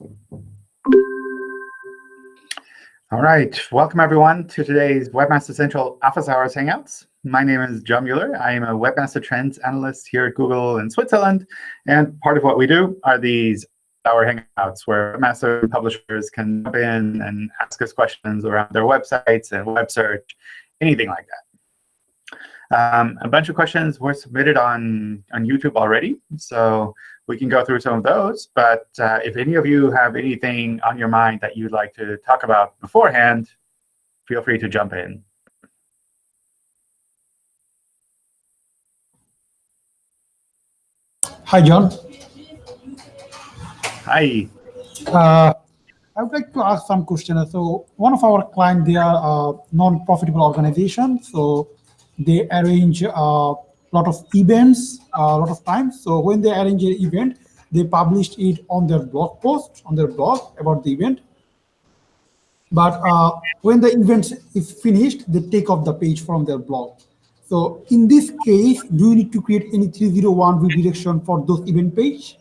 All right, welcome everyone to today's Webmaster Central Office Hours Hangouts. My name is John Mueller. I am a Webmaster Trends Analyst here at Google in Switzerland. And part of what we do are these hour hangouts where webmaster publishers can jump in and ask us questions around their websites and web search, anything like that. Um, a bunch of questions were submitted on, on YouTube already. So we can go through some of those. But uh, if any of you have anything on your mind that you'd like to talk about beforehand, feel free to jump in. Hi, John. Hi. Uh, I would like to ask some questions. So one of our clients, they are a non-profitable organization. So they arrange uh, lot of events a lot of times. So when they arrange an event, they published it on their blog post, on their blog about the event. But uh, when the event is finished, they take off the page from their blog. So in this case, do you need to create any 301 redirection for those event page?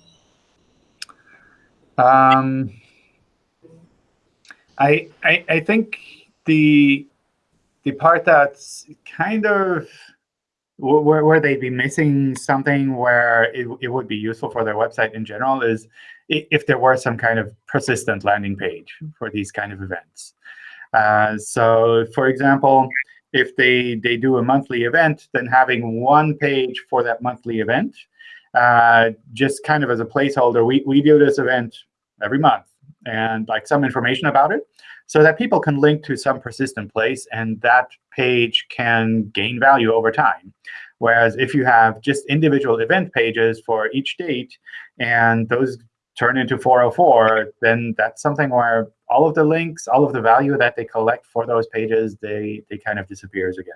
Um, I, I, I think the the part that's kind of where, where they'd be missing something where it, it would be useful for their website in general is if there were some kind of persistent landing page for these kind of events. Uh, so for example, if they, they do a monthly event, then having one page for that monthly event, uh, just kind of as a placeholder, we, we do this event every month and like some information about it so that people can link to some persistent place, and that page can gain value over time. Whereas if you have just individual event pages for each date, and those turn into 404, then that's something where all of the links, all of the value that they collect for those pages, they, they kind of disappears again.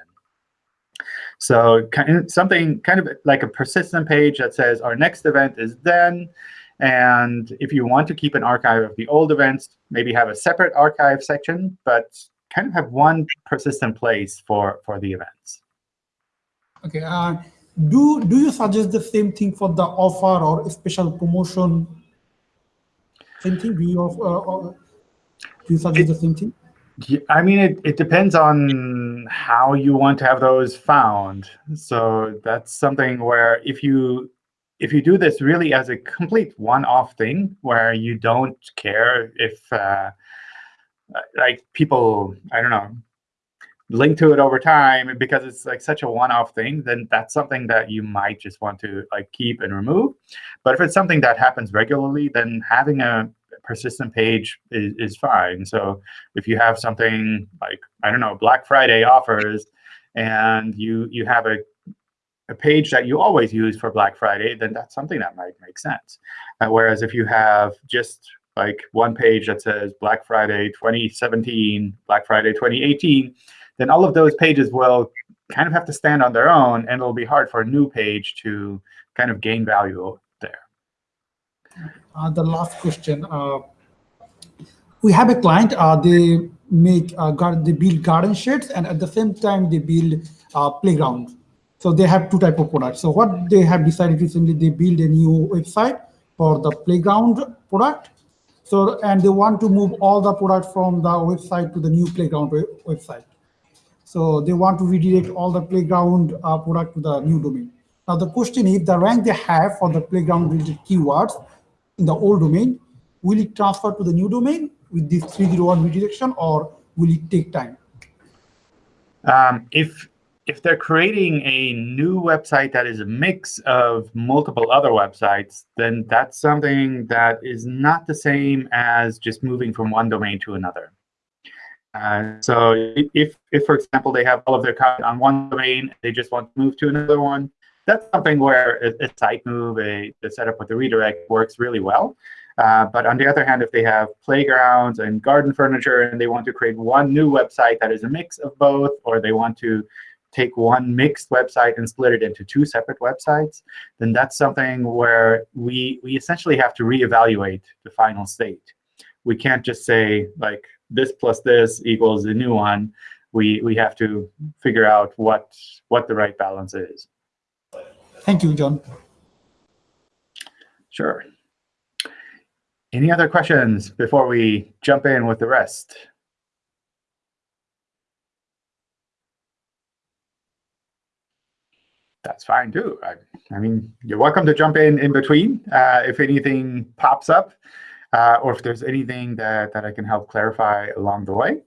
So kind of something kind of like a persistent page that says our next event is then, and if you want to keep an archive of the old events, maybe have a separate archive section, but kind of have one persistent place for, for the events. OK. Uh, do, do you suggest the same thing for the offer or special promotion? Same thing? Do you, uh, do you suggest it, the same thing? I mean, it, it depends on how you want to have those found. So that's something where if you if you do this really as a complete one-off thing where you don't care if uh, like people, I don't know, link to it over time because it's like such a one-off thing, then that's something that you might just want to like keep and remove. But if it's something that happens regularly, then having a persistent page is, is fine. So if you have something like, I don't know, Black Friday offers, and you you have a a page that you always use for Black Friday, then that's something that might make sense. Uh, whereas if you have just like one page that says Black Friday 2017, Black Friday 2018, then all of those pages will kind of have to stand on their own, and it'll be hard for a new page to kind of gain value there. Uh, the last question. Uh, we have a client, uh, they make uh, they build garden sheds, and at the same time, they build uh, playground. So they have two type of products. So what they have decided recently, they build a new website for the playground product. So and they want to move all the product from the website to the new playground website. So they want to redirect all the playground uh, product to the new domain. Now the question is the rank they have for the playground related keywords in the old domain, will it transfer to the new domain with this 301 redirection or will it take time? Um, if if they're creating a new website that is a mix of multiple other websites, then that's something that is not the same as just moving from one domain to another. Uh, so if, if, for example, they have all of their content on one domain, they just want to move to another one, that's something where a, a site move, a, the setup with the redirect works really well. Uh, but on the other hand, if they have playgrounds and garden furniture and they want to create one new website that is a mix of both, or they want to take one mixed website and split it into two separate websites, then that's something where we, we essentially have to reevaluate the final state. We can't just say, like, this plus this equals the new one. We, we have to figure out what, what the right balance is. Thank you, John. Sure. Any other questions before we jump in with the rest? That's fine too. I, I mean, you're welcome to jump in in between uh, if anything pops up uh, or if there's anything that, that I can help clarify along the way.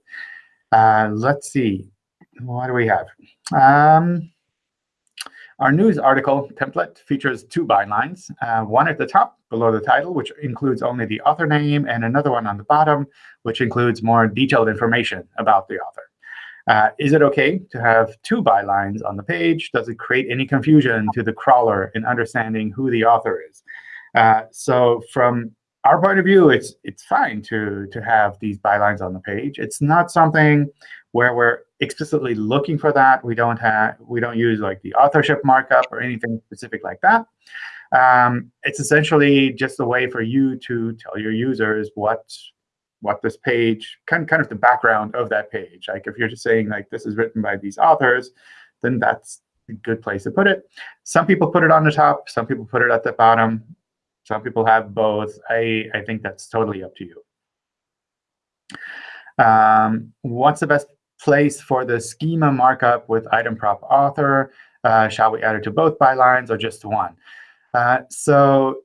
Uh, let's see. What do we have? Um, our news article template features two bylines, uh, one at the top below the title, which includes only the author name, and another one on the bottom, which includes more detailed information about the author. Uh, is it OK to have two bylines on the page? Does it create any confusion to the crawler in understanding who the author is? Uh, so from our point of view, it's it's fine to to have these bylines on the page. It's not something where we're explicitly looking for that. We don't have we don't use like the authorship markup or anything specific like that. Um, it's essentially just a way for you to tell your users what what this page kind kind of the background of that page. Like if you're just saying like this is written by these authors, then that's a good place to put it. Some people put it on the top. Some people put it at the bottom. Some people have both. I, I think that's totally up to you. Um, what's the best place for the schema markup with item prop author? Uh, shall we add it to both bylines or just one? Uh, so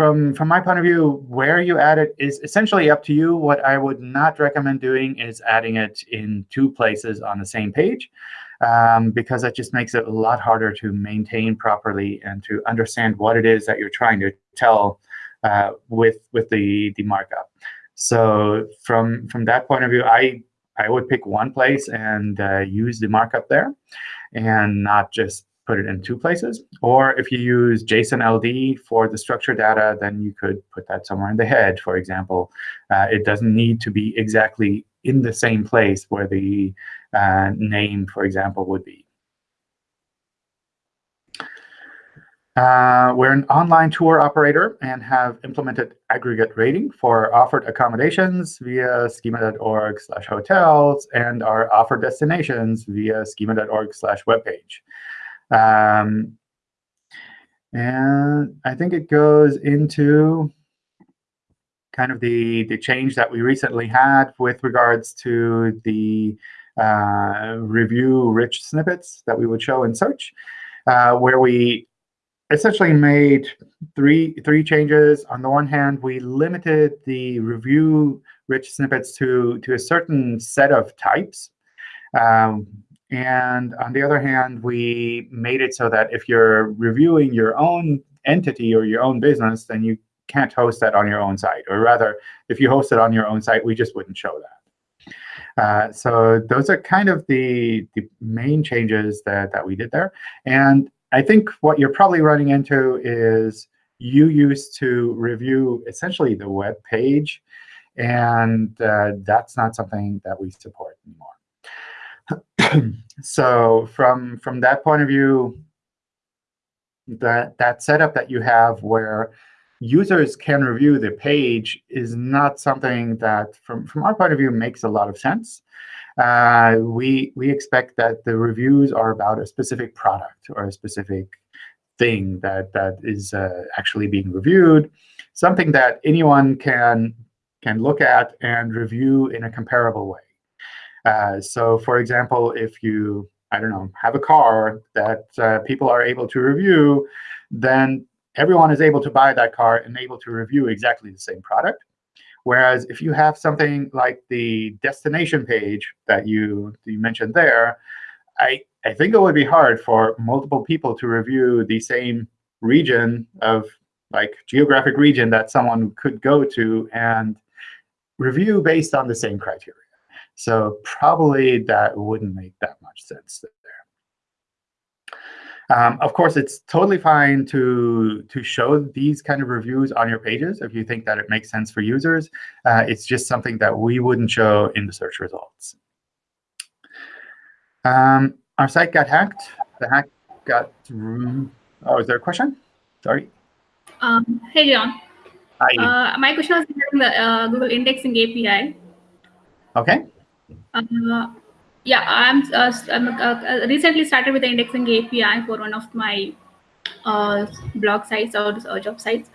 from, from my point of view, where you add it is essentially up to you. What I would not recommend doing is adding it in two places on the same page um, because that just makes it a lot harder to maintain properly and to understand what it is that you're trying to tell uh, with with the the markup. So from from that point of view, I I would pick one place and uh, use the markup there, and not just put it in two places. Or if you use JSON LD for the structured data, then you could put that somewhere in the head, for example. Uh, it doesn't need to be exactly in the same place where the uh, name, for example, would be. Uh, we're an online tour operator and have implemented aggregate rating for offered accommodations via schema.org slash hotels and our offered destinations via schema.org slash webpage. Um, and I think it goes into kind of the, the change that we recently had with regards to the uh, review rich snippets that we would show in search, uh, where we essentially made three three changes. On the one hand, we limited the review rich snippets to, to a certain set of types. Um, and on the other hand, we made it so that if you're reviewing your own entity or your own business, then you can't host that on your own site. Or rather, if you host it on your own site, we just wouldn't show that. Uh, so those are kind of the, the main changes that, that we did there. And I think what you're probably running into is you used to review essentially the web page, and uh, that's not something that we support anymore. So from, from that point of view, that, that setup that you have where users can review the page is not something that, from, from our point of view, makes a lot of sense. Uh, we, we expect that the reviews are about a specific product or a specific thing that, that is uh, actually being reviewed, something that anyone can, can look at and review in a comparable way. Uh, so for example, if you, I don't know, have a car that uh, people are able to review, then everyone is able to buy that car and able to review exactly the same product. Whereas if you have something like the destination page that you, you mentioned there, I, I think it would be hard for multiple people to review the same region of like geographic region that someone could go to and review based on the same criteria. So probably that wouldn't make that much sense um, of course, it's totally fine to, to show these kind of reviews on your pages if you think that it makes sense for users. Uh, it's just something that we wouldn't show in the search results. Um, our site got hacked. The hack got Oh, is there a question? Sorry. Um, hey, John. Hi. Uh, my question was regarding the uh, Google Indexing API. OK. Uh, yeah, I'm, uh, I'm uh, recently started with the indexing API for one of my uh, blog sites or uh, job sites.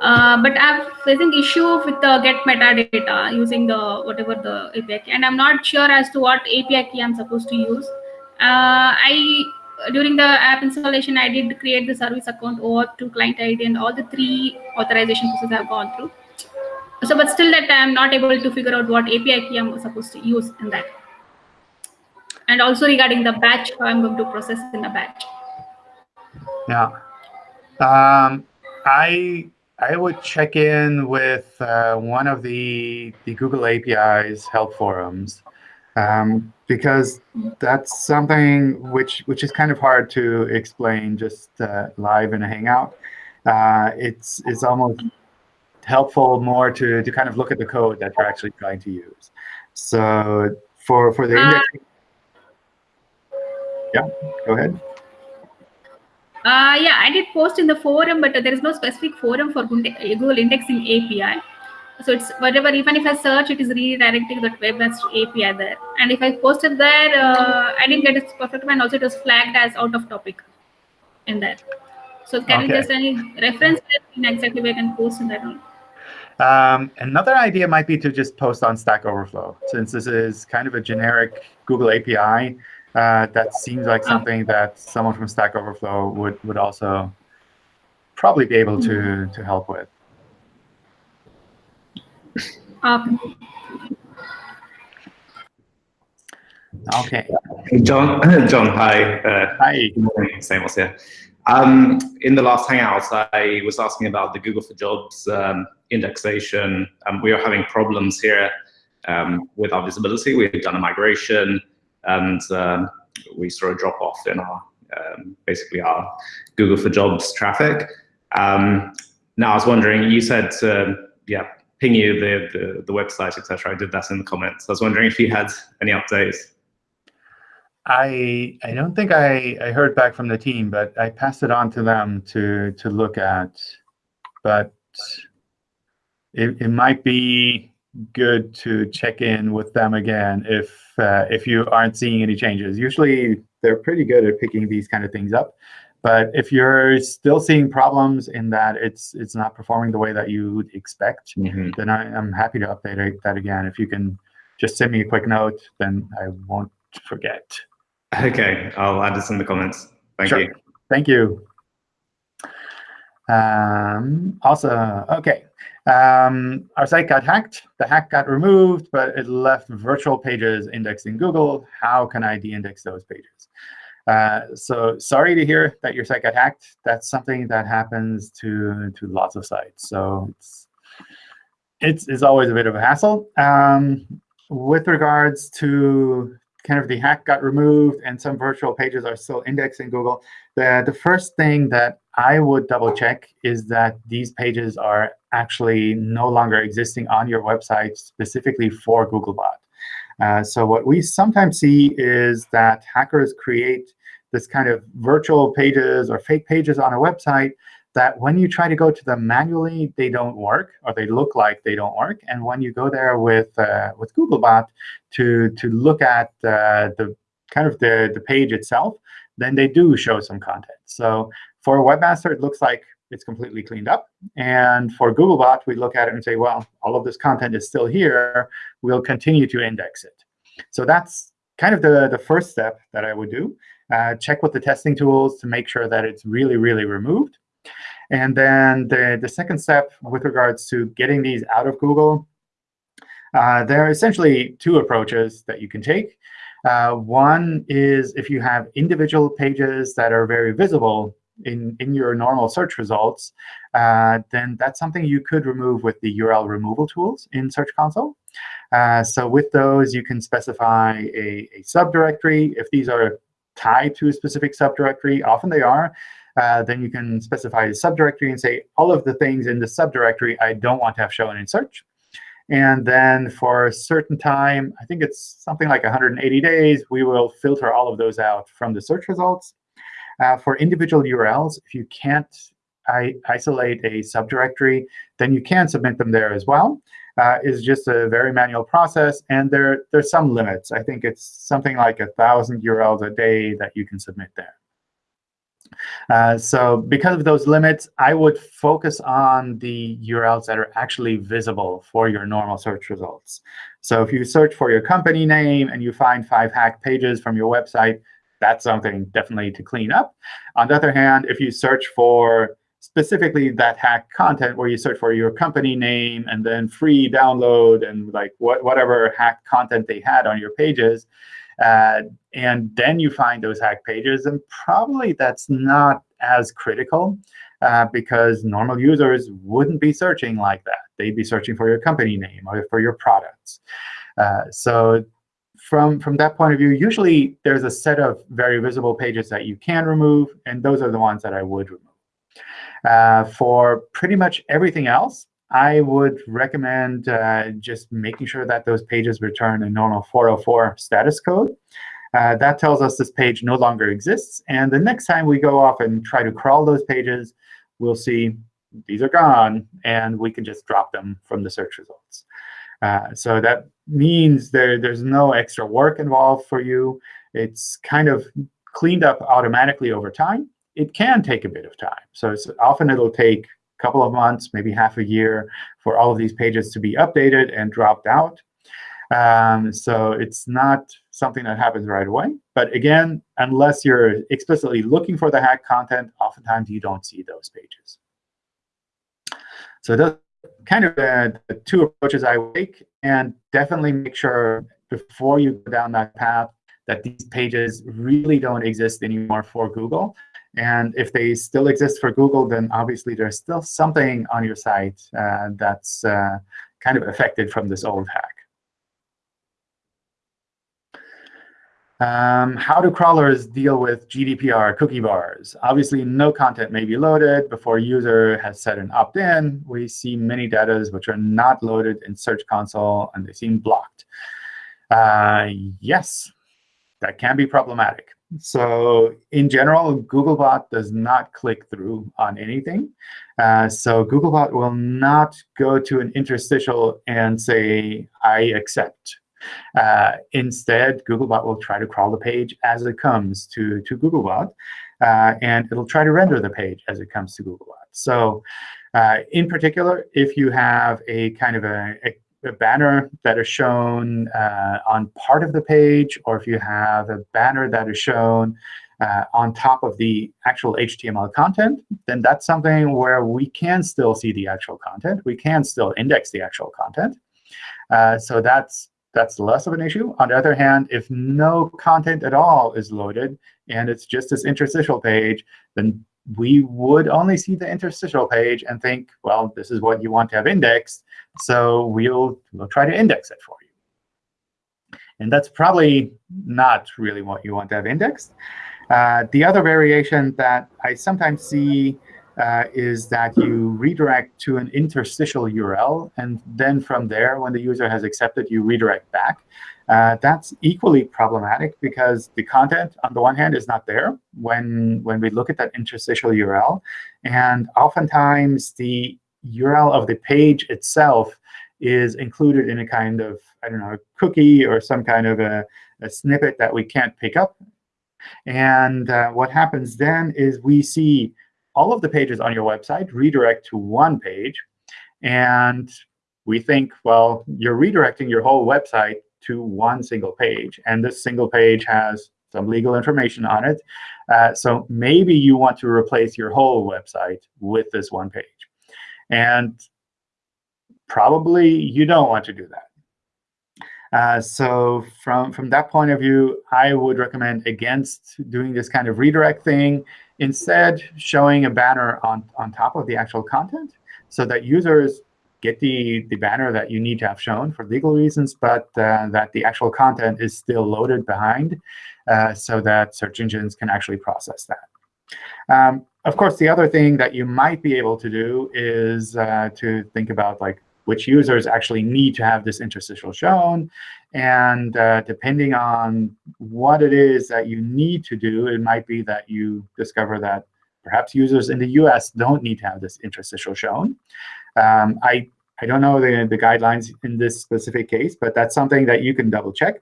Uh, but I'm facing issue with the get metadata using the whatever the API and I'm not sure as to what API key I'm supposed to use. Uh, I during the app installation, I did create the service account OAuth 2 client ID, and all the three authorization processes I've gone through. So, but still that I'm not able to figure out what API key I'm supposed to use in that. And also regarding the batch, how I'm going to process in a batch. Yeah. Um, I I would check in with uh, one of the the Google APIs help forums um, because that's something which which is kind of hard to explain just uh, live in a Hangout. Uh, it's it's almost helpful more to to kind of look at the code that you're actually trying to use. So for for the Uh, indexing, yeah, go ahead. Uh, yeah, I did post in the forum, but there is no specific forum for Google Indexing API. So it's whatever, even if I search, it is redirecting that web-based API there. And if I posted there, uh, I didn't get it perfect, and also it was flagged as out of topic in there. So can you just any reference in exactly where I can post in that one? Um, another idea might be to just post on Stack Overflow, since this is kind of a generic Google API. Uh, that seems like Oh. something that someone from Stack Overflow would would also probably be able to to help with. Okay. Okay. John, John, hi. Uh, Hi. good morning. Samos here. Um, in the last Hangout, I was asking about the Google for Jobs um, indexation. Um, we are having problems here um, with our visibility. We've done a migration, and um, we saw a drop off in our um, basically our Google for Jobs traffic. Now, I was wondering, you said, uh, yeah, ping you the, the, the website, etc. I did that in the comments. I was wondering if you had any updates. I I don't think I, I heard back from the team, but I passed it on to them to to look at. But it, it might be good to check in with them again if uh, if you aren't seeing any changes. Usually they're pretty good at picking these kind of things up. But if you're still seeing problems in that it's it's not performing the way that you would expect, Mhm. then I, I'm happy to update that again. If you can just send me a quick note, then I won't forget. Okay, I'll add this in the comments. Thank Sure. you. Thank you. Um, also, okay. Um, our site got hacked. The hack got removed, but it left virtual pages indexed in Google. How can I de-index those pages? Uh, so sorry to hear that your site got hacked. That's something that happens to, to lots of sites. So it's, it's, it's always a bit of a hassle. Um, with regards to kind of the hack got removed and some virtual pages are still indexed in Google, the, the first thing that I would double check is that these pages are actually no longer existing on your website specifically for Googlebot. Uh, so what we sometimes see is that hackers create this kind of virtual pages or fake pages on a website that when you try to go to them manually, they don't work, or they look like they don't work. And when you go there with uh, with Googlebot to to look at uh, the kind of the the page itself, then they do show some content. So for webmaster, it looks like it's completely cleaned up. And for Googlebot, we look at it and say, well, all of this content is still here. We'll continue to index it. So that's kind of the, the first step that I would do. Uh, check with the testing tools to make sure that it's really, really removed. And then the, the second step with regards to getting these out of Google, uh, there are essentially two approaches that you can take. Uh, one is if you have individual pages that are very visible in, in your normal search results, uh, then that's something you could remove with the URL removal tools in Search Console. Uh, so with those, you can specify a, a subdirectory. If these are tied to a specific subdirectory, often they are, uh, then you can specify a subdirectory and say, all of the things in the subdirectory I don't want to have shown in search. And then for a certain time, I think it's something like 180 days, we will filter all of those out from the search results. Uh, for individual URLs, if you can't isolate a subdirectory, then you can submit them there as well. Uh, it's just a very manual process, and there there's some limits. I think it's something like a thousand URLs a day that you can submit there. Uh, so because of those limits, I would focus on the URLs that are actually visible for your normal search results. So if you search for your company name and you find five hacked pages from your website, that's something definitely to clean up. On the other hand, if you search for specifically that hack content where you search for your company name and then free download and like what, whatever hack content they had on your pages, uh, and then you find those hack pages, and probably that's not as critical uh, because normal users wouldn't be searching like that. They'd be searching for your company name or for your products. Uh, so from, from that point of view, usually there's a set of very visible pages that you can remove, and those are the ones that I would remove. Uh, for pretty much everything else, I would recommend uh, just making sure that those pages return a normal 404 status code. Uh, that tells us this page no longer exists. And the next time we go off and try to crawl those pages, we'll see these are gone, and we can just drop them from the search results. Uh, so that means there, there's no extra work involved for you. It's kind of cleaned up automatically over time. It can take a bit of time. So often it'll take couple of months, maybe half a year, for all of these pages to be updated and dropped out. Um, so it's not something that happens right away. But again, unless you're explicitly looking for the hack content, oftentimes you don't see those pages. So those kind of the, the two approaches I take, and definitely make sure before you go down that path that these pages really don't exist anymore for Google. And if they still exist for Google, then obviously there's still something on your site uh, that's uh, kind of affected from this old hack. Um, how do crawlers deal with GDPR cookie bars? Obviously, no content may be loaded before user has set an opt-in. We see many data which are not loaded in Search Console, and they seem blocked. Uh, yes, that can be problematic. So in general, Googlebot does not click through on anything. Uh, so Googlebot will not go to an interstitial and say, I accept. Uh, instead, Googlebot will try to crawl the page as it comes to, to Googlebot. Uh, and it'll try to render the page as it comes to Googlebot. So uh, in particular, if you have a kind of a, a a banner that is shown uh, on part of the page, or if you have a banner that is shown uh, on top of the actual HTML content, then that's something where we can still see the actual content. We can still index the actual content. Uh, so that's that's less of an issue. On the other hand, if no content at all is loaded and it's just this interstitial page, then we would only see the interstitial page and think, well, this is what you want to have indexed. So we'll, we'll try to index it for you. And that's probably not really what you want to have indexed. Uh, the other variation that I sometimes see uh, is that you redirect to an interstitial URL. And then from there, when the user has accepted, you redirect back. Uh, that's equally problematic because the content, on the one hand, is not there when, when we look at that interstitial URL. And oftentimes, the URL of the page itself is included in a kind of, I don't know, cookie or some kind of a, a snippet that we can't pick up. And uh, what happens then is we see all of the pages on your website redirect to one page. And we think, well, you're redirecting your whole website to one single page. And this single page has some legal information on it. Uh, so maybe you want to replace your whole website with this one page. And probably you don't want to do that. Uh, so from, from that point of view, I would recommend against doing this kind of redirect thing. Instead, showing a banner on, on top of the actual content so that users get the, the banner that you need to have shown for legal reasons, but uh, that the actual content is still loaded behind uh, so that search engines can actually process that. Um, of course, the other thing that you might be able to do is uh, to think about like which users actually need to have this interstitial shown. And uh, depending on what it is that you need to do, it might be that you discover that perhaps users in the US don't need to have this interstitial shown. Um, I, I don't know the, the guidelines in this specific case, but that's something that you can double check.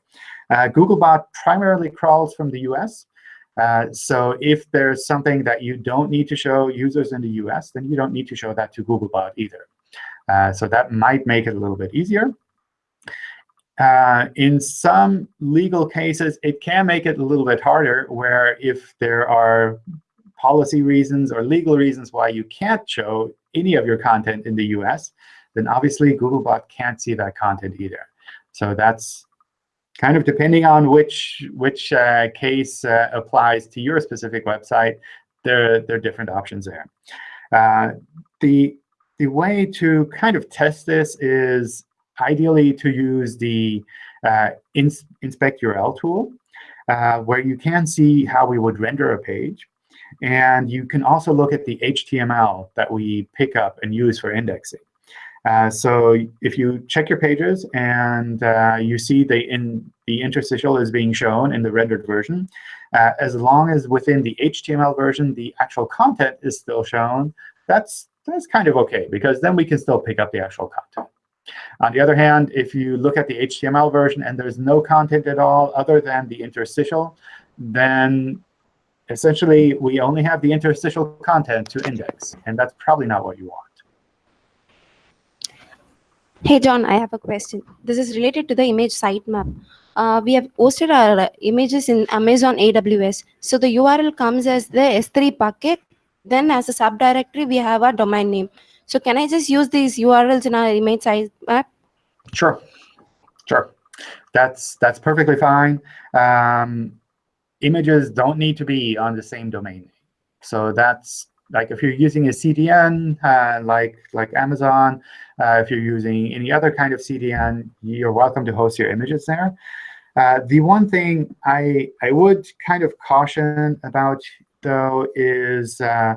Uh, Googlebot primarily crawls from the US. Uh, so if there's something that you don't need to show users in the US, then you don't need to show that to Googlebot either. Uh, so that might make it a little bit easier. Uh, in some legal cases, it can make it a little bit harder, where if there are policy reasons or legal reasons why you can't show any of your content in the US, then obviously Googlebot can't see that content either. So that's kind of depending on which which uh, case uh, applies to your specific website, there, there are different options there. Uh, the, the way to kind of test this is ideally to use the uh, ins inspect URL tool, uh, where you can see how we would render a page. And you can also look at the HTML that we pick up and use for indexing. Uh, so if you check your pages and uh, you see the, in, the interstitial is being shown in the rendered version, uh, as long as within the HTML version the actual content is still shown, that's, that's kind of OK, because then we can still pick up the actual content. On the other hand, if you look at the HTML version and there's no content at all other than the interstitial, then essentially we only have the interstitial content to index. And that's probably not what you want. Hey, John, I have a question. This is related to the image sitemap. Uh, we have hosted our images in Amazon AWS. So the URL comes as the S3 bucket. Then as a subdirectory, we have our domain name. So can I just use these URLs in our image sitemap? Sure, sure. That's that's perfectly fine. Um, images don't need to be on the same domain name. So that's like if you're using a CDN uh, like like Amazon, uh, if you're using any other kind of CDN, you're welcome to host your images there. Uh, the one thing I I would kind of caution about though is uh,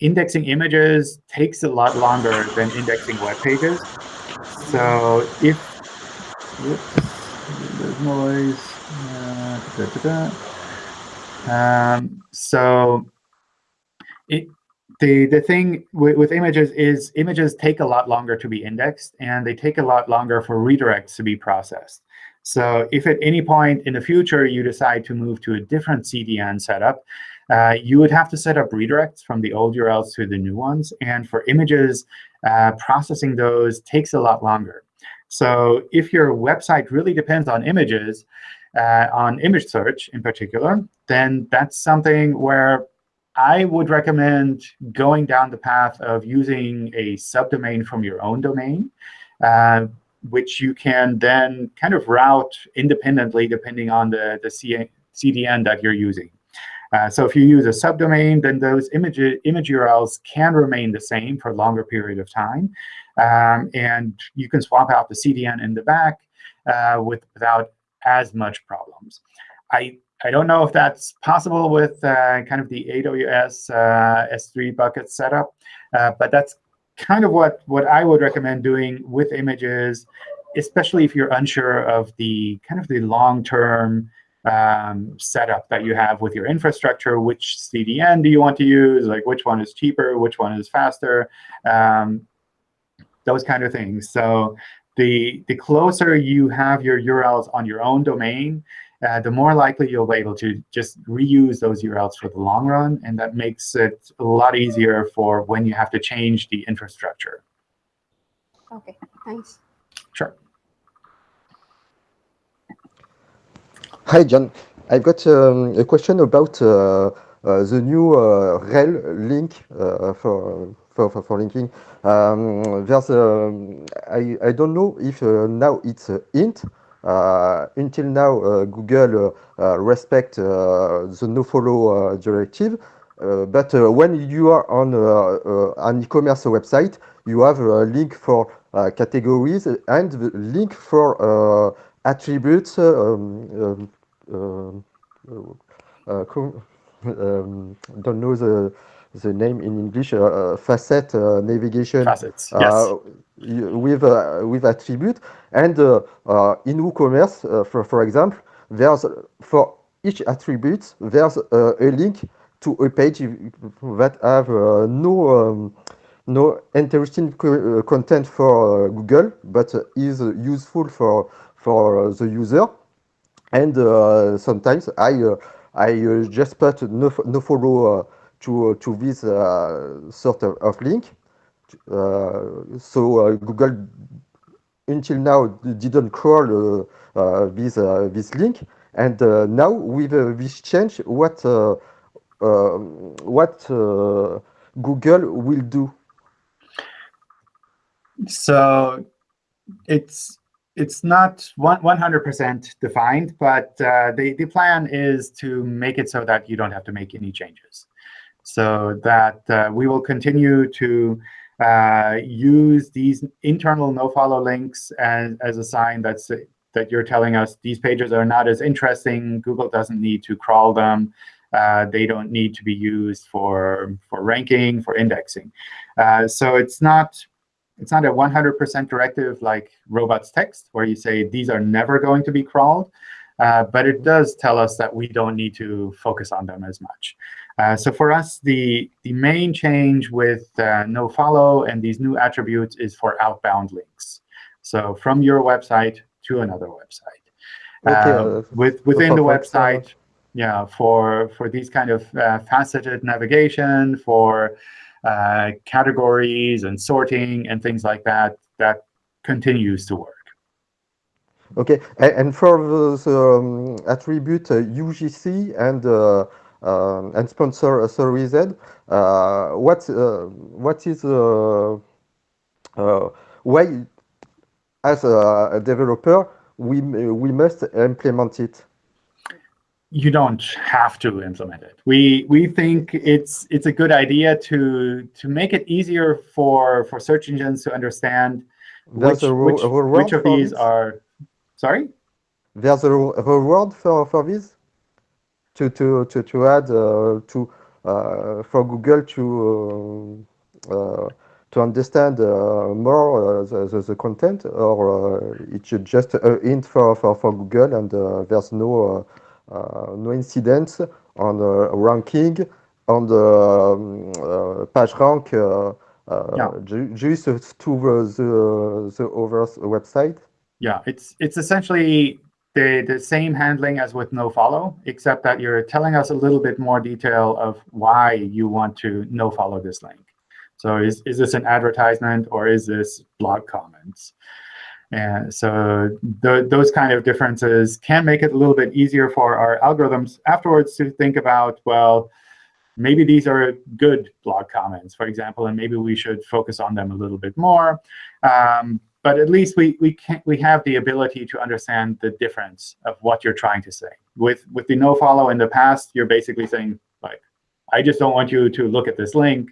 indexing images takes a lot longer than indexing web pages. So if whoops, there's noise. Da, da, da. Um, so it, the the thing with, with, images is images take a lot longer to be indexed, and they take a lot longer for redirects to be processed. So if at any point in the future you decide to move to a different CDN setup, uh, you would have to set up redirects from the old URLs to the new ones. And for images, uh, processing those takes a lot longer. So if your website really depends on images, uh, on image search in particular, then that's something where I would recommend going down the path of using a subdomain from your own domain, uh, which you can then kind of route independently depending on the, the CDN that you're using. Uh, so if you use a subdomain, then those image, image URLs can remain the same for a longer period of time. Um, and you can swap out the CDN in the back uh, with, without as much problems. I, I don't know if that's possible with uh, kind of the AWS uh, S3 bucket setup, uh, but that's kind of what, what I would recommend doing with images, especially if you're unsure of the kind of the long-term um, setup that you have with your infrastructure. Which CDN do you want to use? Like which one is cheaper? Which one is faster? Um, those kind of things. So the, the closer you have your URLs on your own domain, uh, the more likely you'll be able to just reuse those URLs for the long run. And that makes it a lot easier for when you have to change the infrastructure. OK, thanks. Sure. Hi, John. I've got um, a question about uh, uh, the new uh, rel link uh, for, for, for, for, linking. Um, there's, um, I, I don't know if uh, now it's int. Uh, until now, Google respect the nofollow directive. but when you are on an e-commerce website, you have a link for categories and the link for attributes um, um, um, uh, um, don't know the the name in English, uh, facet uh, navigation. Facets, yes. with with attribute and in WooCommerce, for for example, there's for each attribute there's a link to a page that have no um, no interesting co content for Google, but is useful for for the user and uh, sometimes I uh, I uh, just put no, no follow uh, to to this uh, sort of, of link. Uh, so uh, Google until now didn't crawl uh, uh, this uh, this link, and uh, now with uh, this change, what uh, uh, what uh, Google will do? So it's it's not one 100% defined, but uh, the, the plan is to make it so that you don't have to make any changes. So that uh, we will continue to uh, use these internal nofollow links as, as a sign that's, that you're telling us these pages are not as interesting. Google doesn't need to crawl them. Uh, they don't need to be used for, for ranking, for indexing. Uh, so it's not it's not a 100% directive like robots text, where you say these are never going to be crawled. Uh, but it does tell us that we don't need to focus on them as much. Uh, so for us, the, the main change with uh, nofollow and these new attributes is for outbound links. So from your website to another website. Okay, Uh, uh, with, within the website, yeah, for, for these kind of uh, faceted navigation, for uh, categories and sorting and things like that, that continues to work. Okay, and, and for the, um, attribute uh, UGC and uh, um, and sponsor uh, service, uh, what uh, what is uh, uh, why as a, a developer we we must implement it? you don't have to implement it. We we think it's it's a good idea to to make it easier for for search engines to understand There's which a, which, a which of these this? are. Sorry. There's a a reward for for this to to to to add uh, to uh, for Google to uh, uh, to understand uh, more uh, the, the the content, or uh, it's just a hint for for for Google, and uh, there's no uh, uh, no incidents on ranking on the um, uh, page rank. Uh, uh, Yeah. to the the, the other website. Yeah, it's it's essentially the the same handling as with nofollow, except that you're telling us a little bit more detail of why you want to nofollow this link. So is is this an advertisement or is this blog comments? And so th those kind of differences can make it a little bit easier for our algorithms afterwards to think about, well, maybe these are good blog comments, for example, and maybe we should focus on them a little bit more. Um, but at least we we can we have the ability to understand the difference of what you're trying to say. With with the no follow in the past, you're basically saying like, I just don't want you to look at this link.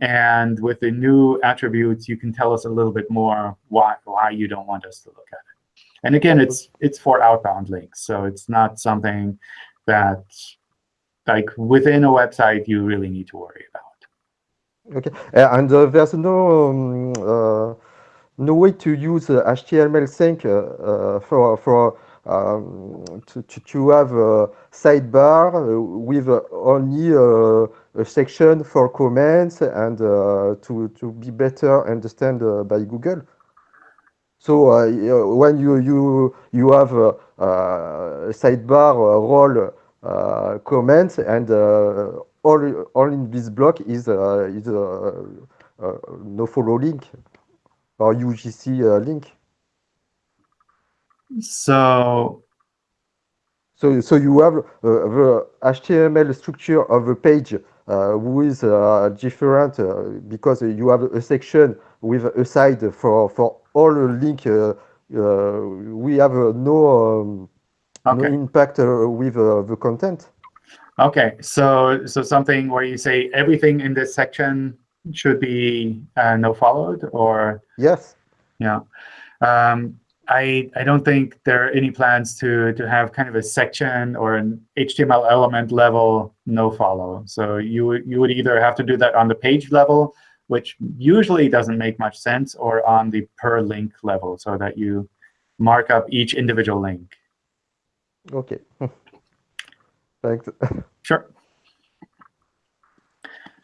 And with the new attributes, you can tell us a little bit more why why you don't want us to look at it. And again, it's it's for outbound links, so it's not something that like within a website you really need to worry about. Okay, uh, and uh, there's no um, uh, no way to use uh, HTML sync uh, uh, for for um, to, to have a sidebar uh, with uh, only uh, a section for comments and uh, to to be better understand uh, by Google. So uh, when you you you have a, a sidebar uh, role uh, comments and uh, all all in this block is uh, is uh, uh, no follow link or UGC uh, link. So So so you have uh, the HTML structure of a page uh, with uh, different uh, because you have a section with a side for for all link. Uh, uh, we have uh, no um, no impact uh, with uh, the content. Okay, so so something where you say everything in this section should be uh, no followed, or Yes. yeah, um, I I don't think there are any plans to to have kind of a section or an HTML element level no follow. So you would you would either have to do that on the page level, which usually doesn't make much sense, or on the per link level, so that you mark up each individual link. Okay. Thanks. Sure.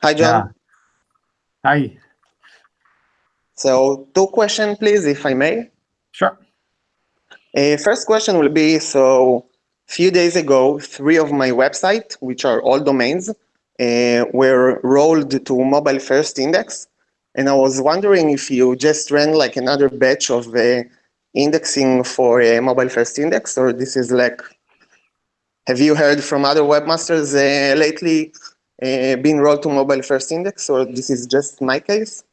Hi, John. Yeah. Hi. So two questions, please, if I may. Sure. Uh, first question will be, so a few days ago, three of my website, which are all domains, uh, were rolled to mobile first index. And I was wondering if you just ran like another batch of uh, indexing for a mobile first index, or this is like, have you heard from other webmasters uh, lately being rolled to mobile first index, or this is just my case?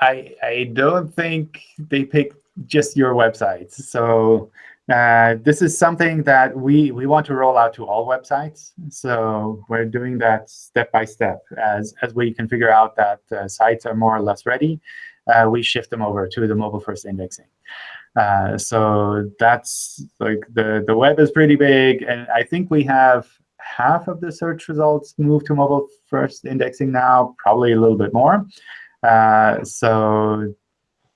I I don't think they picked just your websites. So uh, this is something that we we want to roll out to all websites. So we're doing that step by step. As as we can figure out that uh, sites are more or less ready, uh, we shift them over to the mobile first indexing. Uh, so that's like the the web is pretty big, and I think we have half of the search results move to mobile first indexing now, probably a little bit more. Uh, so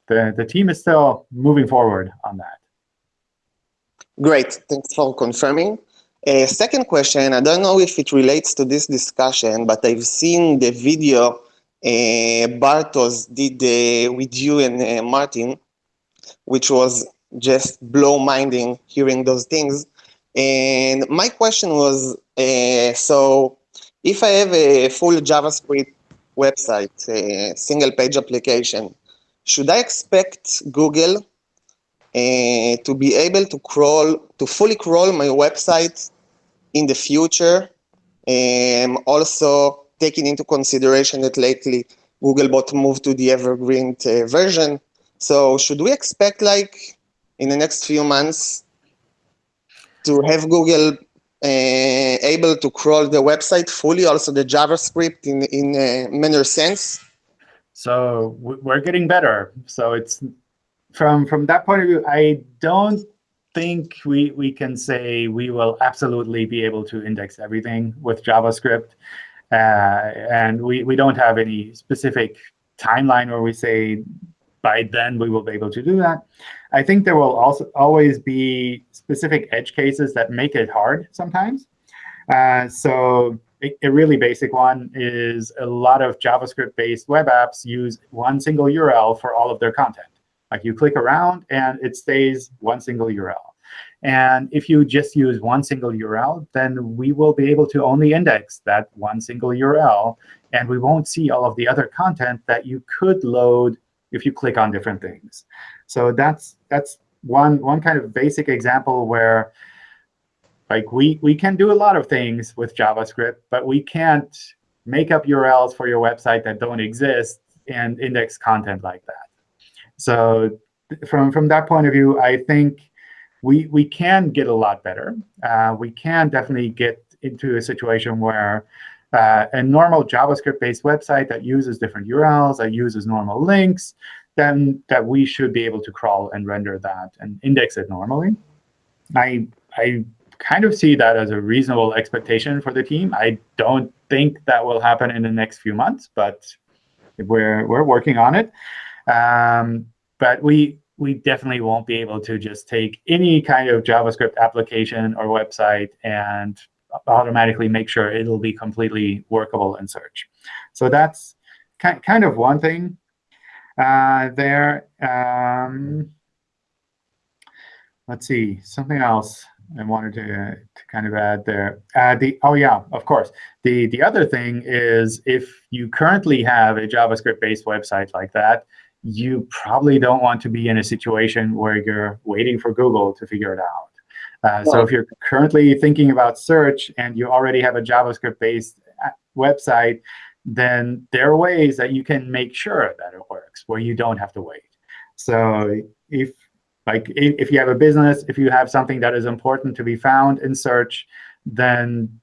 the the team is still moving forward on that. Great, thanks for confirming. Uh, second question, I don't know if it relates to this discussion, but I've seen the video uh, Bartosz did uh, with you and uh, Martin, which was just blow-minding hearing those things. And my question was, uh, so if I have a full JavaScript website, a single-page application, should I expect Google uh, to be able to crawl, to fully crawl my website in the future. Um, also taking into consideration that lately Googlebot moved to the evergreen uh, version. So should we expect like in the next few months to have Google uh, able to crawl the website fully, also the JavaScript in, in a manner sense? So we're getting better. So it's from from that point of view, I don't think we we can say we will absolutely be able to index everything with JavaScript, uh, and we we don't have any specific timeline where we say by then we will be able to do that. I think there will also always be specific edge cases that make it hard sometimes. Uh, so a really basic one is a lot of JavaScript-based web apps use one single URL for all of their content. Like you click around, and it stays one single URL. And if you just use one single URL, then we will be able to only index that one single URL. And we won't see all of the other content that you could load if you click on different things. So that's that's one one kind of basic example where like we we can do a lot of things with JavaScript, but we can't make up URLs for your website that don't exist and index content like that. So from, from that point of view, I think we, we can get a lot better. Uh, we can definitely get into a situation where uh, a normal JavaScript-based website that uses different URLs, that uses normal links, then that we should be able to crawl and render that and index it normally. I, I kind of see that as a reasonable expectation for the team. I don't think that will happen in the next few months, but we're, we're working on it. Um, but we we definitely won't be able to just take any kind of JavaScript application or website and automatically make sure it'll be completely workable in search. So that's kind of one thing uh, there. Um, let's see, something else I wanted to, to kind of add there. Uh, the Oh, yeah, of course. The, the other thing is if you currently have a JavaScript-based website like that, you probably don't want to be in a situation where you're waiting for Google to figure it out. Uh, so if you're currently thinking about search and you already have a JavaScript-based uh, website, then there are ways that you can make sure that it works where you don't have to wait. So if like if you have a business, if you have something that is important to be found in search, then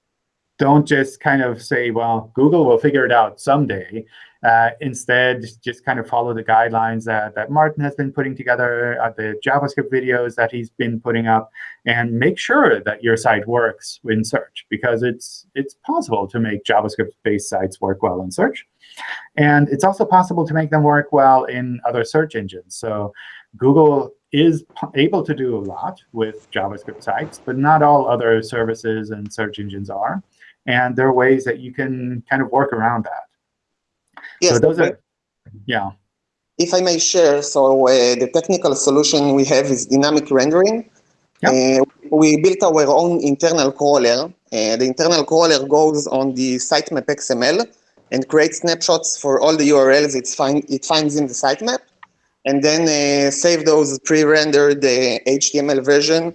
don't just kind of say, well, Google will figure it out someday. Uh, instead, just kind of follow the guidelines that, that Martin has been putting together, uh, the JavaScript videos that he's been putting up, and make sure that your site works in search, because it's, it's possible to make JavaScript-based sites work well in search. And it's also possible to make them work well in other search engines. So Google is able to do a lot with JavaScript sites, but not all other services and search engines are. And there are ways that you can kind of work around that. Yes, so those are, yeah. If I may share, so uh, the technical solution we have is dynamic rendering. Yep. Uh, we built our own internal crawler. Uh, the internal crawler goes on the sitemap XML and creates snapshots for all the URLs it, find, it finds in the sitemap, and then uh, save those pre-rendered uh, HTML version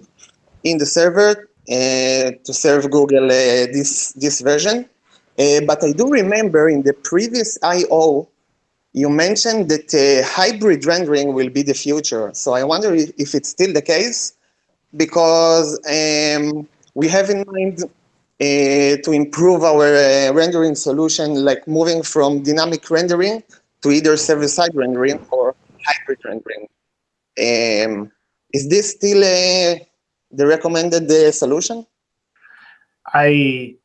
in the server uh, to serve Google uh, this, this version. Uh, but I do remember in the previous I.O., you mentioned that uh, hybrid rendering will be the future. So I wonder if, if it's still the case, because um, we have in mind uh, to improve our uh, rendering solution, like moving from dynamic rendering to either server-side rendering or hybrid rendering. Um, is this still uh, the recommended uh, solution? I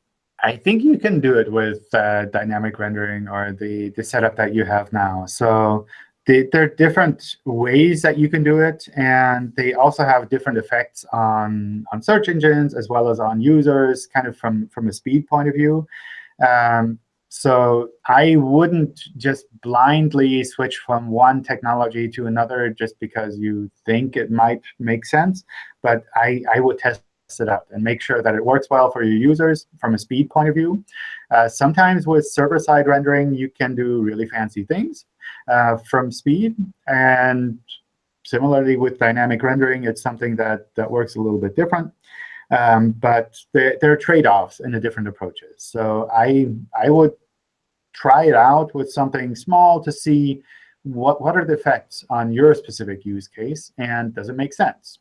I think you can do it with uh, dynamic rendering or the, the setup that you have now. So the, there are different ways that you can do it, and they also have different effects on, on search engines as well as on users, kind of from, from a speed point of view. Um, so I wouldn't just blindly switch from one technology to another just because you think it might make sense. But I, I would test it out and make sure that it works well for your users from a speed point of view. Uh, sometimes with server-side rendering, you can do really fancy things uh, from speed. And similarly with dynamic rendering, it's something that, that works a little bit different. Um, but there, there are trade-offs in the different approaches. So I, I would try it out with something small to see what, what are the effects on your specific use case, and does it make sense?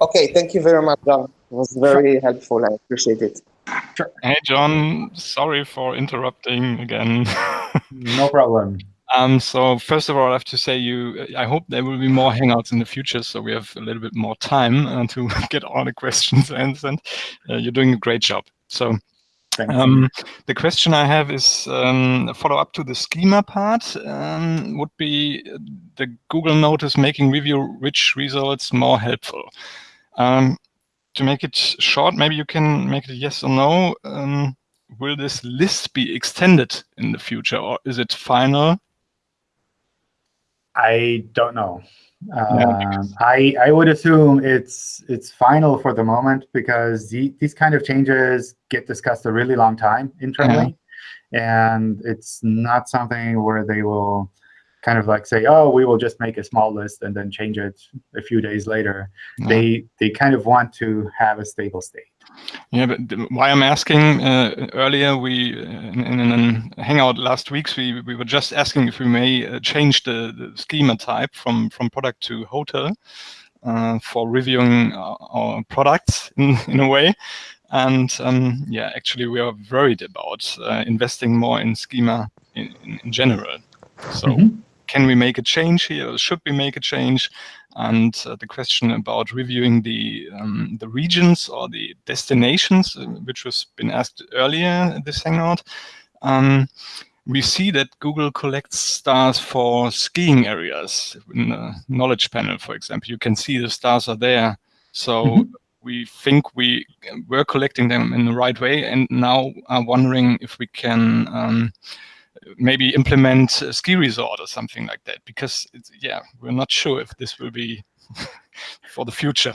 Okay, thank you very much, John. It was very helpful. I appreciate it. Sure. Hey, John. Sorry for interrupting again. no problem. Um, so first of all, I have to say you. I hope there will be more Hangouts in the future, so we have a little bit more time uh, to get all the questions answered. Uh, you're doing a great job. So um, the question I have is um, a follow up to the schema part. Um, would be the Google notice making review rich results more helpful. Um, to make it short, maybe you can make it yes or no. Um, will this list be extended in the future, or is it final? I don't know. Um, I I would assume it's it's final for the moment because the, these kind of changes get discussed a really long time internally, and it's not something where they will kind of like say, oh, we will just make a small list and then change it a few days later. Yeah. They they kind of want to have a stable state. Yeah, but why I'm asking uh, earlier, we in, in a hangout last weeks, we we were just asking if we may uh, change the, the schema type from from product to hotel uh, for reviewing our, our products in, in a way. And um, yeah, actually, we are worried about uh, investing more in schema in, in, in general. So Mhm. Can we make a change here? Or should we make a change? And uh, the question about reviewing the um, the regions or the destinations, uh, which was been asked earlier in this hangout. Um, we see that Google collects stars for skiing areas in the knowledge panel, for example. You can see the stars are there. So Mhm. we think we were collecting them in the right way and now are wondering if we can um, maybe implement a ski resort or something like that because it's, yeah we're not sure if this will be for the future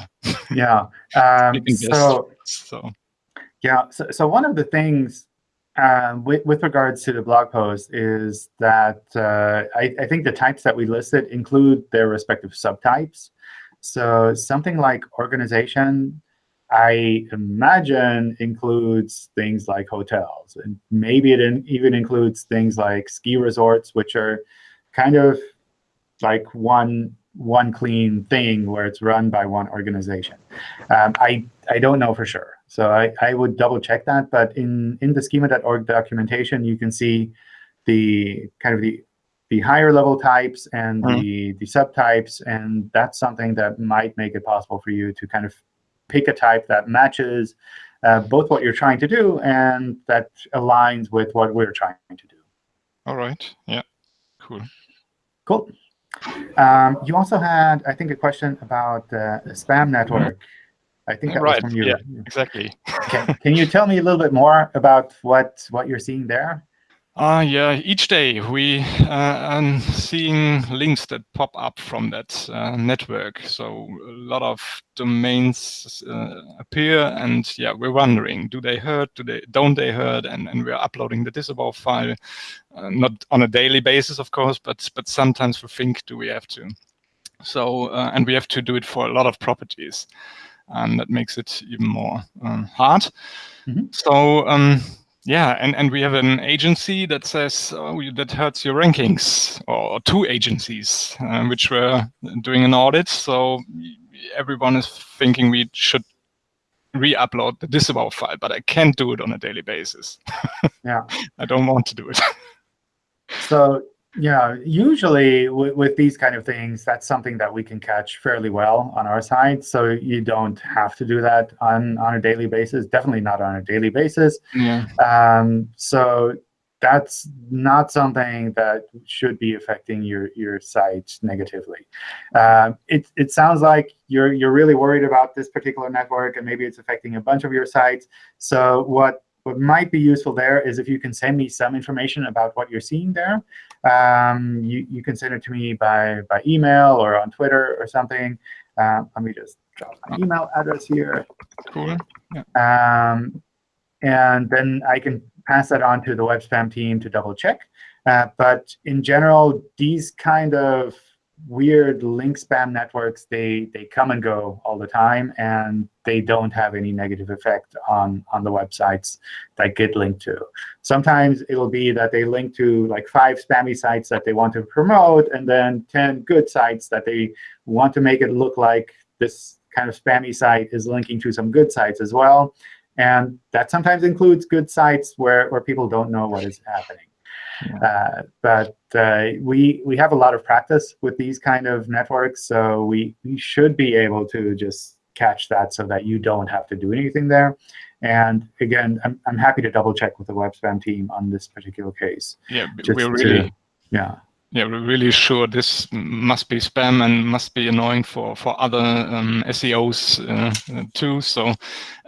Yeah. Um, so so Yeah, so, so one of the things um, with, with regards to the blog post is that uh, I, I think the types that we listed include their respective subtypes. So something like organization, I imagine includes things like hotels, and maybe it in, even includes things like ski resorts, which are kind of like one one clean thing where it's run by one organization. Um, I I don't know for sure, so I, I would double check that. But in in the schema.org documentation, you can see the kind of the the higher level types and the the subtypes, and that's something that might make it possible for you to kind of pick a type that matches uh, both what you're trying to do and that aligns with what we're trying to do. all right yeah cool Cool. Um, you also had, I think, a question about uh, a spam network. I think that Right, was from you. yeah. exactly Can, can you tell me a little bit more about what what you're seeing there? Uh, yeah, each day we uh, are seeing links that pop up from that uh, network. So a lot of domains uh, appear and yeah, we're wondering, do they hurt, do they, don't they hurt? And, and we're uploading the disavow file, uh, not on a daily basis, of course, but, but sometimes we think, do we have to? So, uh, and we have to do it for a lot of properties. And that makes it even more um, hard. Mm -hmm. So, um, yeah, and, and we have an agency that says oh, that hurts your rankings, or two agencies, uh, which were doing an audit. So everyone is thinking we should re-upload the disavow file, but I can't do it on a daily basis. yeah, I don't want to do it. so yeah, usually with these kind of things, that's something that we can catch fairly well on our side. So you don't have to do that on, on a daily basis, definitely not on a daily basis. Yeah. Um, so that's not something that should be affecting your, your site negatively. Uh, it, it sounds like you're, you're really worried about this particular network, and maybe it's affecting a bunch of your sites. So what what might be useful there is if you can send me some information about what you're seeing there. Um, you, you can send it to me by, by email or on Twitter or something. Uh, let me just drop my email address here. Cool. Yeah. Um, and then I can pass that on to the web spam team to double check. Uh, but in general, these kind of weird link spam networks, they, they come and go all the time, and they don't have any negative effect on, on the websites that get linked to. Sometimes it'll be that they link to like five spammy sites that they want to promote, and then 10 good sites that they want to make it look like this kind of spammy site is linking to some good sites as well. And that sometimes includes good sites where, where people don't know what is happening. Uh, but uh, we we have a lot of practice with these kind of networks, so we, we should be able to just catch that so that you don't have to do anything there. And again, I'm, I'm happy to double check with the web spam team on this particular case. Yeah, we're really to, yeah yeah, we're really sure this must be spam and must be annoying for for other um, SEOs uh, too. So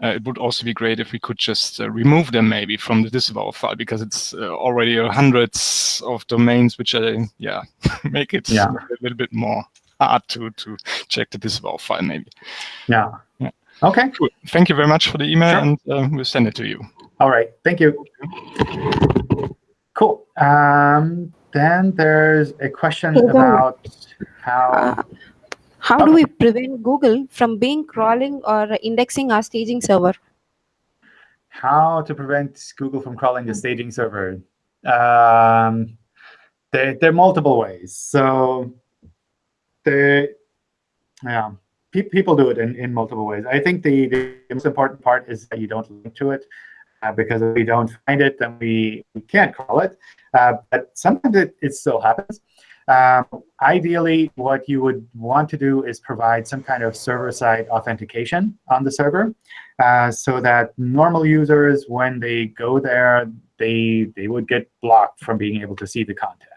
uh, it would also be great if we could just uh, remove them maybe from the disavow file because it's uh, already hundreds of domains which are yeah make it yeah. a little bit more hard to to check the disavow file maybe. Yeah. yeah. Okay. Cool. Thank you very much for the email, sure. and uh, we'll send it to you. All right. Thank you. Cool. Um, then there's a question about how. Uh, how do we prevent Google from being crawling or indexing our staging server? How to prevent Google from crawling the staging server? Um, there, there are multiple ways. So the yeah, pe people do it in, in multiple ways. I think the, the most important part is that you don't link to it. Uh, because if we don't find it, then we, we can't crawl it. Uh, but sometimes it, it still happens. Um, ideally, what you would want to do is provide some kind of server-side authentication on the server uh, so that normal users, when they go there, they, they would get blocked from being able to see the content.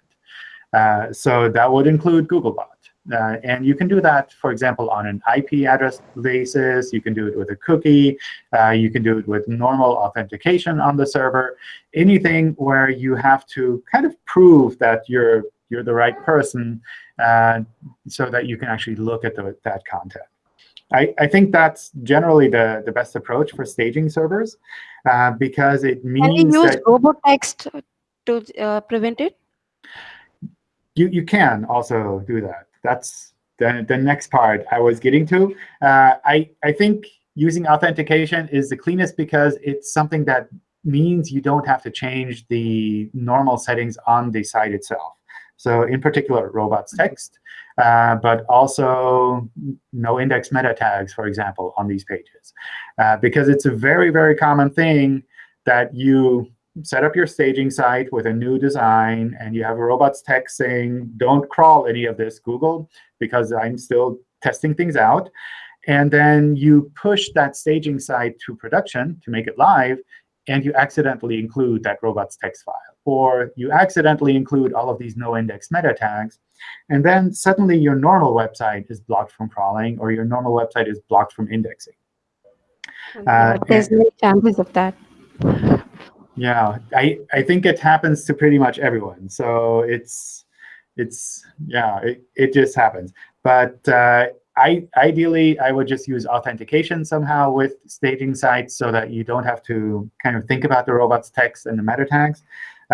Uh, so that would include Googlebot. Uh, and you can do that, for example, on an IP address basis. You can do it with a cookie. Uh, you can do it with normal authentication on the server. Anything where you have to kind of prove that you're you're the right person uh, so that you can actually look at the, that content. I, I think that's generally the, the best approach for staging servers uh, because it means Can you use robotext to uh, prevent it? You, you can also do that that's the, the next part I was getting to. Uh, I, I think using authentication is the cleanest because it's something that means you don't have to change the normal settings on the site itself. So in particular, robots text, uh, but also no index meta tags, for example, on these pages. Uh, because it's a very, very common thing that you set up your staging site with a new design, and you have a robots text saying, don't crawl any of this, Google, because I'm still testing things out. And then you push that staging site to production to make it live, and you accidentally include that robots text file. Or you accidentally include all of these no-index meta tags. And then suddenly your normal website is blocked from crawling, or your normal website is blocked from indexing. Uh, There's no chances of that. Yeah, I, I think it happens to pretty much everyone. So it's, it's yeah, it, it just happens. But uh, I, ideally, I would just use authentication somehow with staging sites so that you don't have to kind of think about the robots text and the meta tags.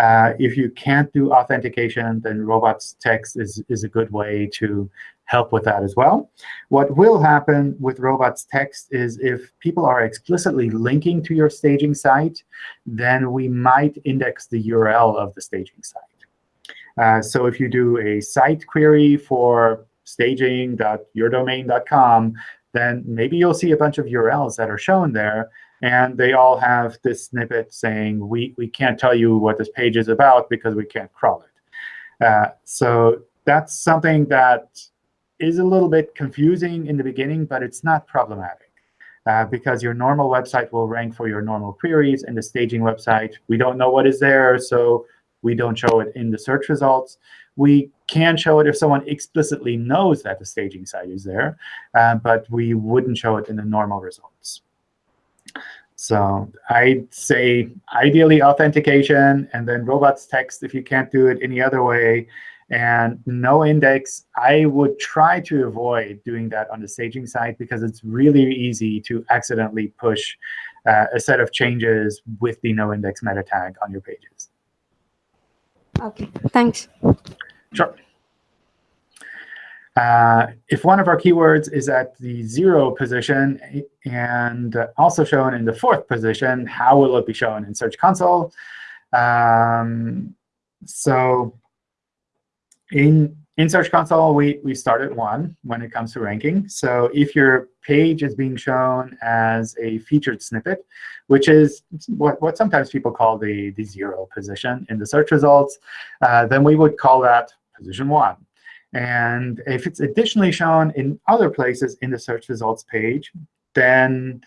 Uh, if you can't do authentication, then robots text is, is a good way to help with that as well. What will happen with robots text is if people are explicitly linking to your staging site, then we might index the URL of the staging site. Uh, so if you do a site query for staging.yourdomain.com, then maybe you'll see a bunch of URLs that are shown there. And they all have this snippet saying, we, we can't tell you what this page is about because we can't crawl it. Uh, so that's something that is a little bit confusing in the beginning, but it's not problematic. Uh, because your normal website will rank for your normal queries, and the staging website, we don't know what is there, so we don't show it in the search results. We can show it if someone explicitly knows that the staging site is there, uh, but we wouldn't show it in the normal results. So I'd say ideally authentication, and then robots text if you can't do it any other way. And no index, I would try to avoid doing that on the staging site because it's really easy to accidentally push uh, a set of changes with the no index meta tag on your pages. OK, thanks. Sure. Uh, if one of our keywords is at the zero position and also shown in the fourth position, how will it be shown in Search Console? Um, so in, in Search Console, we, we start at 1 when it comes to ranking. So if your page is being shown as a featured snippet, which is what, what sometimes people call the, the zero position in the search results, uh, then we would call that position 1. And if it's additionally shown in other places in the search results page, then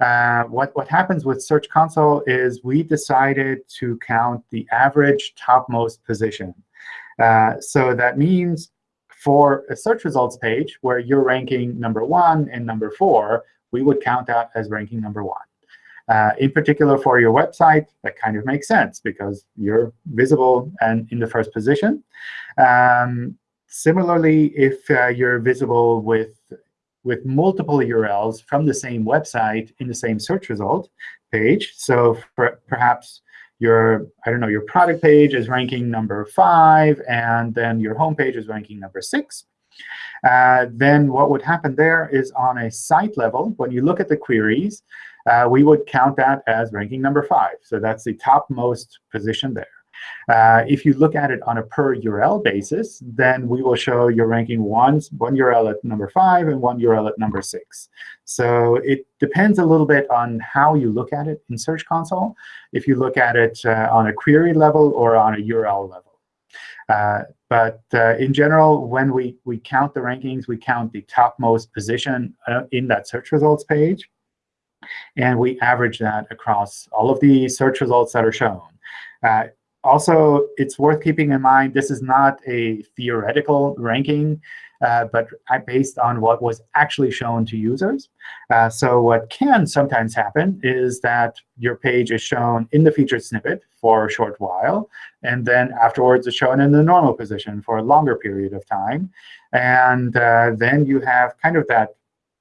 uh, what, what happens with Search Console is we decided to count the average topmost position. Uh, so that means for a search results page where you're ranking number one and number four, we would count that as ranking number one. Uh, in particular, for your website, that kind of makes sense because you're visible and in the first position. Um, similarly, if uh, you're visible with, with multiple URLs from the same website in the same search result page, so per perhaps your, I don't know, your product page is ranking number five, and then your home page is ranking number six. Uh, then what would happen there is on a site level, when you look at the queries, uh, we would count that as ranking number five. So that's the topmost position there. Uh, if you look at it on a per URL basis, then we will show your ranking one, one URL at number 5 and one URL at number 6. So it depends a little bit on how you look at it in Search Console, if you look at it uh, on a query level or on a URL level. Uh, but uh, in general, when we, we count the rankings, we count the topmost position uh, in that search results page. And we average that across all of the search results that are shown. Also, it's worth keeping in mind this is not a theoretical ranking, uh, but based on what was actually shown to users. Uh, so what can sometimes happen is that your page is shown in the featured snippet for a short while, and then afterwards it's shown in the normal position for a longer period of time. And uh, then you have kind of that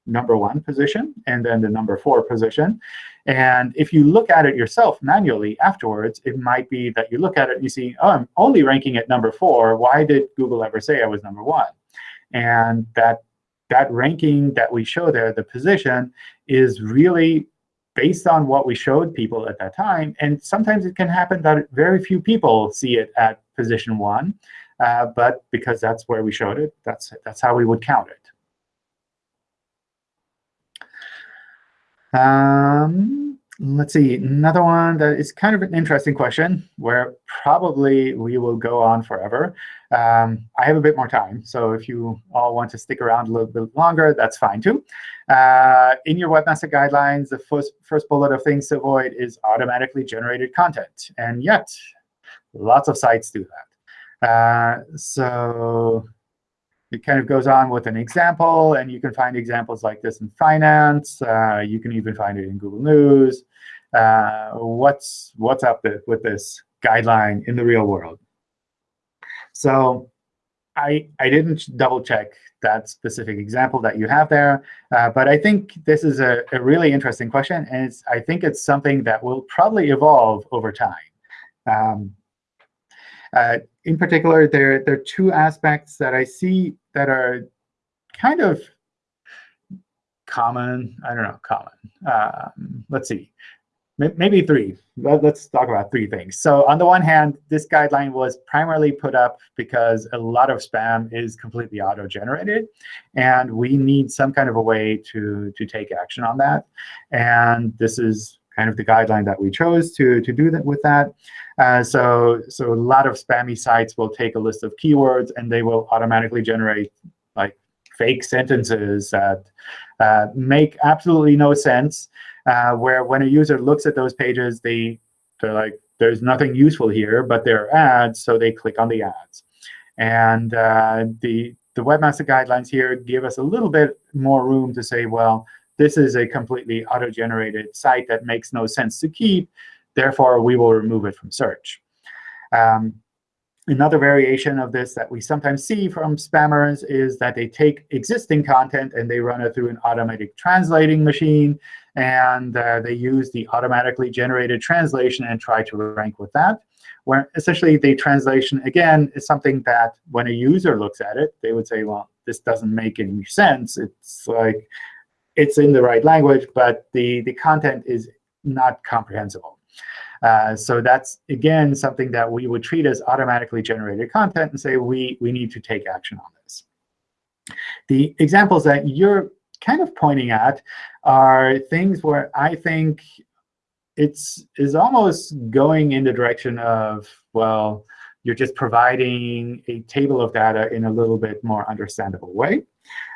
number one position and then the number four position. And if you look at it yourself manually afterwards, it might be that you look at it and you see, oh, I'm only ranking at number four. Why did Google ever say I was number one? And that, that ranking that we show there, the position, is really based on what we showed people at that time. And sometimes it can happen that very few people see it at position one. Uh, but because that's where we showed it, that's, that's how we would count it. Um, let's see, another one that is kind of an interesting question where probably we will go on forever. Um, I have a bit more time, so if you all want to stick around a little bit longer, that's fine too. Uh, in your Webmaster Guidelines, the first, first bullet of things to avoid is automatically generated content. And yet, lots of sites do that. Uh, so it kind of goes on with an example, and you can find examples like this in finance. Uh, you can even find it in Google News. uh, what's what's up with this guideline in the real world. So I I didn't double check that specific example that you have there, uh, but I think this is a, a really interesting question, and I think it's something that will probably evolve over time. Um, uh, in particular, there, there are two aspects that I see that are kind of common. I don't know, common. Um, let's see maybe three. Let's talk about three things. So on the one hand, this guideline was primarily put up because a lot of spam is completely auto-generated, and we need some kind of a way to, to take action on that. And this is kind of the guideline that we chose to, to do that with that. Uh, so, so a lot of spammy sites will take a list of keywords, and they will automatically generate like fake sentences that uh, make absolutely no sense uh, where when a user looks at those pages, they, they're like, there's nothing useful here, but there are ads, so they click on the ads. And uh, the, the Webmaster Guidelines here give us a little bit more room to say, well, this is a completely auto-generated site that makes no sense to keep. Therefore, we will remove it from search. Um, Another variation of this that we sometimes see from spammers is that they take existing content and they run it through an automatic translating machine. And uh, they use the automatically generated translation and try to rank with that. Where essentially the translation, again, is something that when a user looks at it, they would say, well, this doesn't make any sense. It's like it's in the right language, but the, the content is not comprehensible. Uh, so that's, again, something that we would treat as automatically generated content and say we, we need to take action on this. The examples that you're kind of pointing at are things where I think it's is almost going in the direction of, well, you're just providing a table of data in a little bit more understandable way.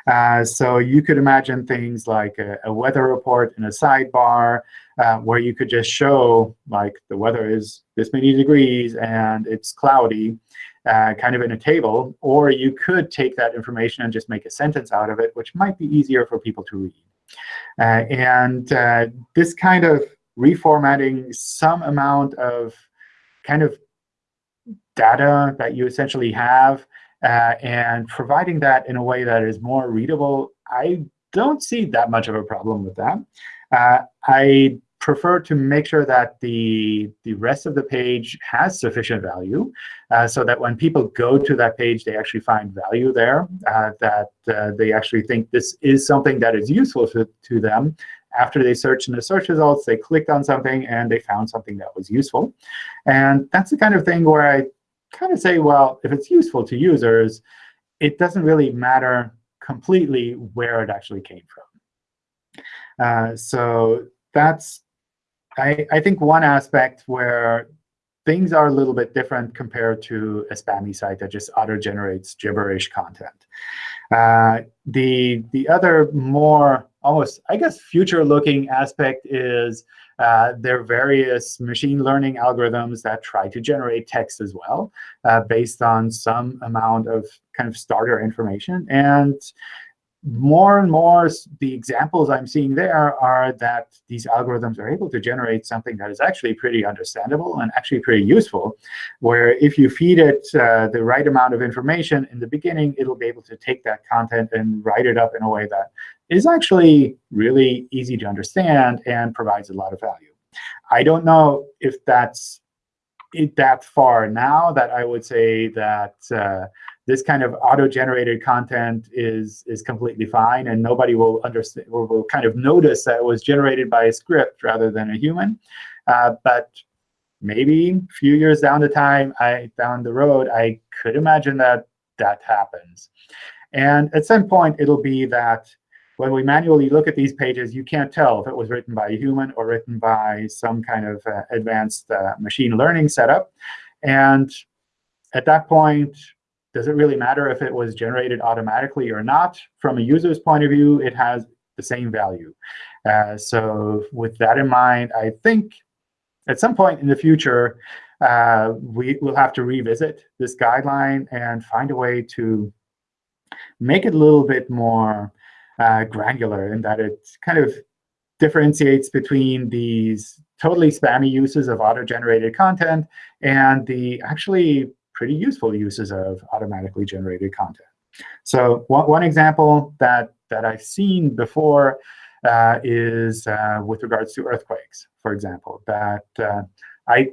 Uh, so you could imagine things like a, a weather report in a sidebar uh, where you could just show like the weather is this many degrees and it's cloudy uh, kind of in a table. Or you could take that information and just make a sentence out of it, which might be easier for people to read. Uh, and uh, this kind of reformatting some amount of kind of data that you essentially have uh, and providing that in a way that is more readable, I don't see that much of a problem with that. Uh, I prefer to make sure that the, the rest of the page has sufficient value uh, so that when people go to that page, they actually find value there, uh, that uh, they actually think this is something that is useful to, to them. After they search in the search results, they clicked on something, and they found something that was useful. And that's the kind of thing where I kind of say, well, if it's useful to users, it doesn't really matter completely where it actually came from. Uh, so that's, I, I think, one aspect where things are a little bit different compared to a spammy site that just auto-generates gibberish content. Uh, the, the other more almost, I guess, future-looking aspect is uh, there are various machine learning algorithms that try to generate text as well uh, based on some amount of kind of starter information. And more and more, the examples I'm seeing there are that these algorithms are able to generate something that is actually pretty understandable and actually pretty useful, where if you feed it uh, the right amount of information in the beginning, it'll be able to take that content and write it up in a way that is actually really easy to understand and provides a lot of value. I don't know if that's it that far now that I would say that uh, this kind of auto-generated content is is completely fine, and nobody will understand or will kind of notice that it was generated by a script rather than a human. Uh, but maybe a few years down the time, I down the road, I could imagine that that happens. And at some point, it'll be that when we manually look at these pages, you can't tell if it was written by a human or written by some kind of uh, advanced uh, machine learning setup. And at that point, does it really matter if it was generated automatically or not? From a user's point of view, it has the same value. Uh, so with that in mind, I think at some point in the future, uh, we will have to revisit this guideline and find a way to make it a little bit more uh, granular in that it kind of differentiates between these totally spammy uses of auto-generated content and the actually pretty useful uses of automatically generated content. So one, one example that, that I've seen before uh, is uh, with regards to earthquakes, for example, that uh, I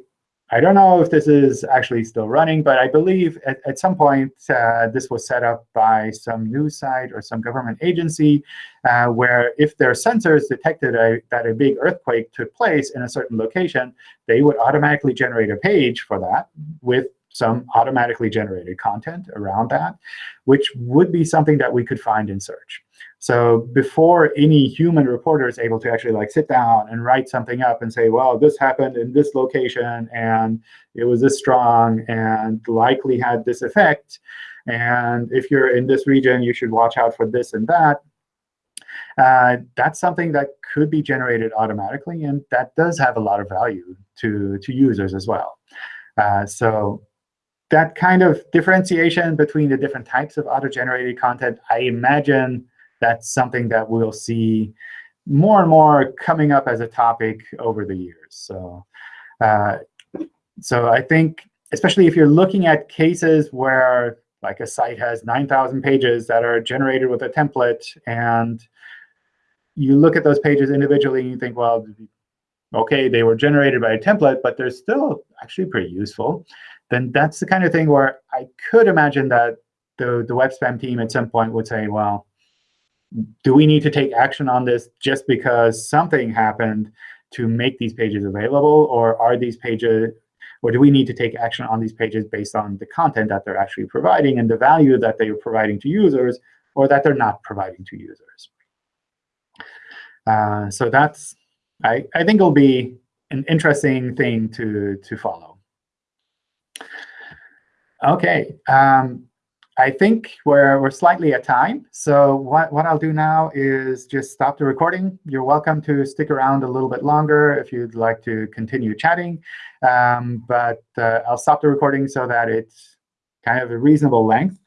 I don't know if this is actually still running, but I believe at, at some point uh, this was set up by some news site or some government agency uh, where if their sensors detected a, that a big earthquake took place in a certain location, they would automatically generate a page for that with some automatically generated content around that, which would be something that we could find in search. So before any human reporter is able to actually like sit down and write something up and say, well, this happened in this location, and it was this strong, and likely had this effect, and if you're in this region, you should watch out for this and that, uh, that's something that could be generated automatically, and that does have a lot of value to, to users as well. Uh, so that kind of differentiation between the different types of auto-generated content, I imagine that's something that we'll see more and more coming up as a topic over the years. So, uh, so I think, especially if you're looking at cases where like a site has 9,000 pages that are generated with a template, and you look at those pages individually and you think, well, OK, they were generated by a template, but they're still actually pretty useful, then that's the kind of thing where I could imagine that the, the web spam team at some point would say, well, do we need to take action on this just because something happened to make these pages available? Or are these pages, or do we need to take action on these pages based on the content that they're actually providing and the value that they are providing to users or that they're not providing to users? Uh, so that's, I, I think it'll be an interesting thing to, to follow. OK. Um, I think we're, we're slightly at time. So what, what I'll do now is just stop the recording. You're welcome to stick around a little bit longer if you'd like to continue chatting. Um, but uh, I'll stop the recording so that it's kind of a reasonable length.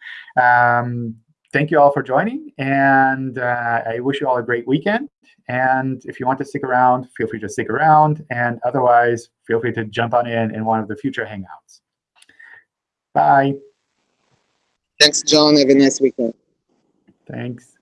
Um, thank you all for joining. And uh, I wish you all a great weekend. And if you want to stick around, feel free to stick around. And otherwise, feel free to jump on in in one of the future Hangouts. Bye. Thanks, John. Have a nice weekend. Thanks.